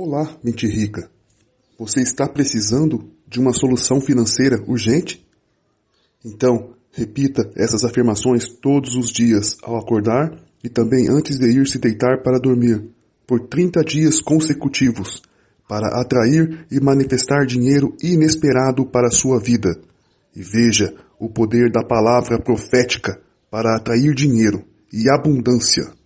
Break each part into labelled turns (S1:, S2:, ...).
S1: Olá, mente rica. Você está precisando de uma solução financeira urgente? Então, repita essas afirmações todos os dias ao acordar e também antes de ir se deitar para dormir, por 30 dias consecutivos, para atrair e manifestar dinheiro inesperado para a sua vida. E veja o poder da palavra profética para atrair dinheiro e abundância.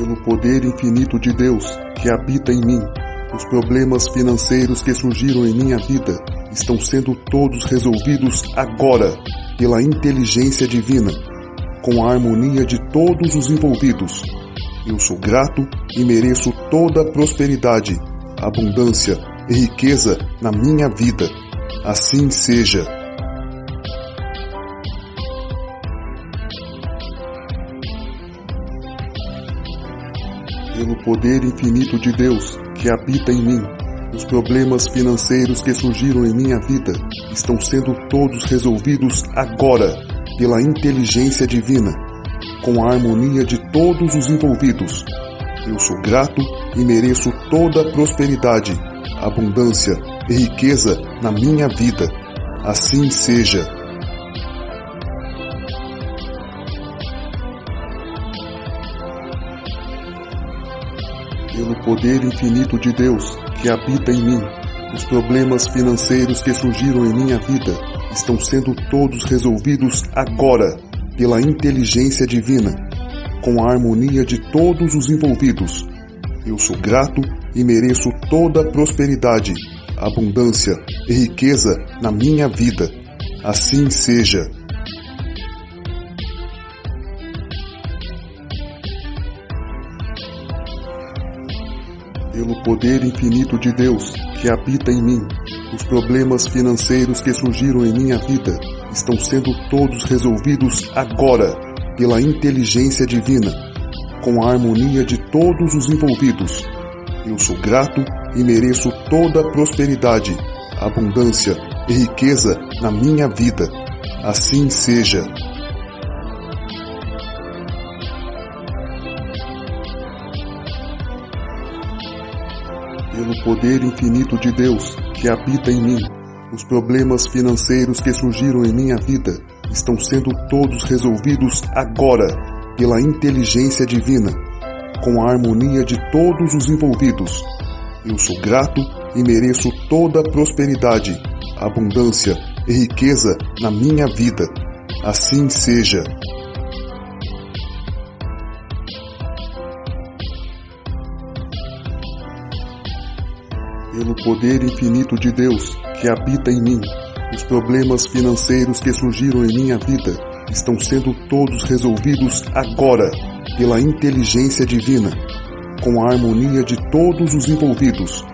S1: Pelo poder infinito de Deus que habita em mim. Os problemas financeiros que surgiram em minha vida estão sendo todos resolvidos agora pela inteligência divina, com a harmonia de todos os envolvidos. Eu sou grato e mereço toda a prosperidade, abundância e riqueza na minha vida. Assim seja. Pelo poder infinito de Deus que habita em mim. Os problemas financeiros que surgiram em minha vida estão sendo todos resolvidos agora pela inteligência divina, com a harmonia de todos os envolvidos. Eu sou grato e mereço toda a prosperidade, abundância e riqueza na minha vida. Assim seja. Pelo poder infinito de Deus que habita em mim. Os problemas financeiros que surgiram em minha vida estão sendo todos resolvidos agora pela inteligência divina, com a harmonia de todos os envolvidos. Eu sou grato e mereço toda a prosperidade, abundância e riqueza na minha vida. Assim seja. Pelo poder infinito de Deus que habita em mim. Os problemas financeiros que surgiram em minha vida estão sendo todos resolvidos agora pela inteligência divina, com a harmonia de todos os envolvidos. Eu sou grato e mereço toda a prosperidade, abundância e riqueza na minha vida. Assim seja. Pelo poder infinito de Deus que habita em mim. Os problemas financeiros que surgiram em minha vida estão sendo todos resolvidos agora pela inteligência divina, com a harmonia de todos os envolvidos. Eu sou grato e mereço toda a prosperidade, abundância e riqueza na minha vida. Assim seja. Pelo poder infinito de Deus que habita em mim. Os problemas financeiros que surgiram em minha vida estão sendo todos resolvidos agora pela inteligência divina, com a harmonia de todos os envolvidos.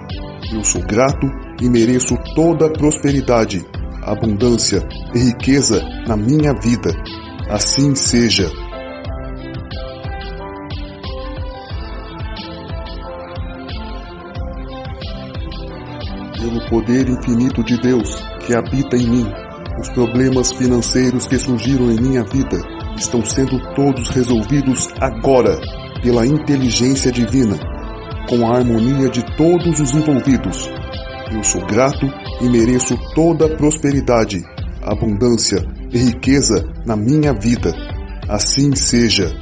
S1: Eu sou grato e mereço toda a prosperidade, abundância e riqueza na minha vida. Assim seja. Pelo poder infinito de Deus que habita em mim. Os problemas financeiros que surgiram em minha vida estão sendo todos resolvidos agora pela inteligência divina, com a harmonia de todos os envolvidos. Eu sou grato e mereço toda a prosperidade, abundância e riqueza na minha vida. Assim seja.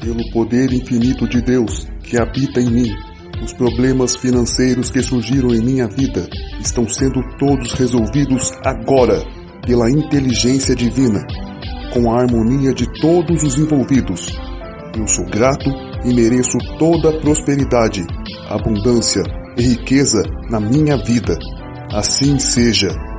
S1: Pelo poder infinito de Deus que habita em mim. Os problemas financeiros que surgiram em minha vida estão sendo todos resolvidos agora pela inteligência divina, com a harmonia de todos os envolvidos. Eu sou grato e mereço toda a prosperidade, abundância e riqueza na minha vida. Assim seja.